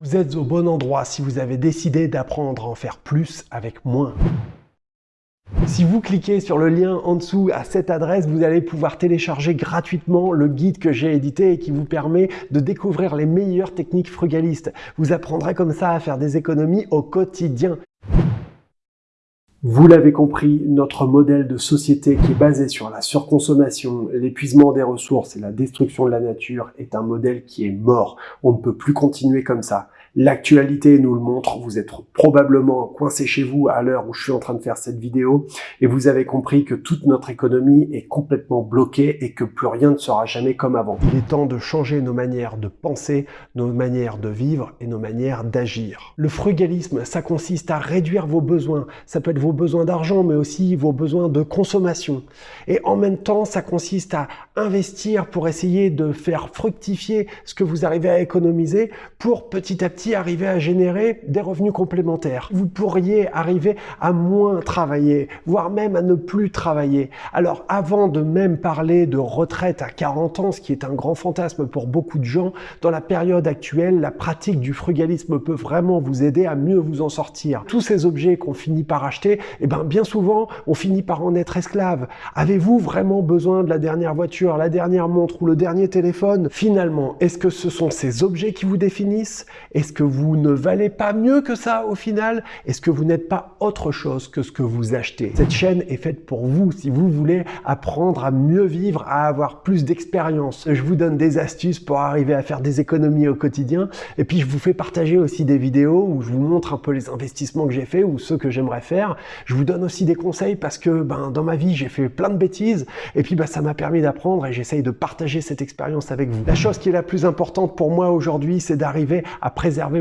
Vous êtes au bon endroit si vous avez décidé d'apprendre à en faire plus avec moins. Si vous cliquez sur le lien en dessous à cette adresse, vous allez pouvoir télécharger gratuitement le guide que j'ai édité et qui vous permet de découvrir les meilleures techniques frugalistes. Vous apprendrez comme ça à faire des économies au quotidien. Vous l'avez compris, notre modèle de société qui est basé sur la surconsommation, l'épuisement des ressources et la destruction de la nature est un modèle qui est mort. On ne peut plus continuer comme ça. L'actualité nous le montre, vous êtes probablement coincé chez vous à l'heure où je suis en train de faire cette vidéo et vous avez compris que toute notre économie est complètement bloquée et que plus rien ne sera jamais comme avant. Il est temps de changer nos manières de penser, nos manières de vivre et nos manières d'agir. Le frugalisme, ça consiste à réduire vos besoins. Ça peut être vos besoins d'argent, mais aussi vos besoins de consommation. Et en même temps, ça consiste à investir pour essayer de faire fructifier ce que vous arrivez à économiser pour petit à petit arriver à générer des revenus complémentaires. Vous pourriez arriver à moins travailler, voire même à ne plus travailler. Alors avant de même parler de retraite à 40 ans, ce qui est un grand fantasme pour beaucoup de gens, dans la période actuelle, la pratique du frugalisme peut vraiment vous aider à mieux vous en sortir. Tous ces objets qu'on finit par acheter, eh ben bien souvent, on finit par en être esclave. Avez-vous vraiment besoin de la dernière voiture, la dernière montre ou le dernier téléphone? Finalement, est-ce que ce sont ces objets qui vous définissent? Est-ce que vous ne valez pas mieux que ça au final? Est-ce que vous n'êtes pas autre chose que ce que vous achetez? Cette chaîne est faite pour vous si vous voulez apprendre à mieux vivre, à avoir plus d'expérience. Je vous donne des astuces pour arriver à faire des économies au quotidien et puis je vous fais partager aussi des vidéos où je vous montre un peu les investissements que j'ai fait ou ceux que j'aimerais faire. Je vous donne aussi des conseils parce que ben, dans ma vie j'ai fait plein de bêtises et puis ben, ça m'a permis d'apprendre et j'essaye de partager cette expérience avec vous. La chose qui est la plus importante pour moi aujourd'hui c'est d'arriver à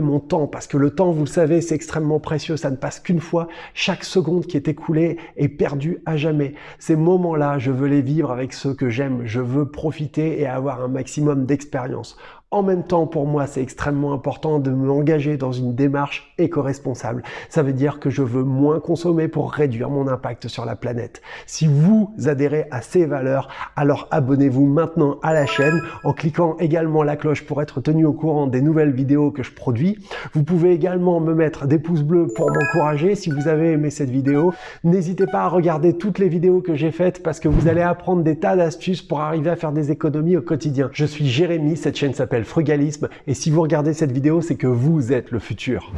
mon temps parce que le temps, vous le savez, c'est extrêmement précieux. Ça ne passe qu'une fois. Chaque seconde qui est écoulée est perdue à jamais. Ces moments-là, je veux les vivre avec ceux que j'aime. Je veux profiter et avoir un maximum d'expérience. En même temps, pour moi, c'est extrêmement important de m'engager dans une démarche éco-responsable. Ça veut dire que je veux moins consommer pour réduire mon impact sur la planète. Si vous adhérez à ces valeurs, alors abonnez-vous maintenant à la chaîne en cliquant également la cloche pour être tenu au courant des nouvelles vidéos que je produis. Vous pouvez également me mettre des pouces bleus pour m'encourager si vous avez aimé cette vidéo. N'hésitez pas à regarder toutes les vidéos que j'ai faites parce que vous allez apprendre des tas d'astuces pour arriver à faire des économies au quotidien. Je suis Jérémy, cette chaîne Frugalisme et si vous regardez cette vidéo, c'est que vous êtes le futur.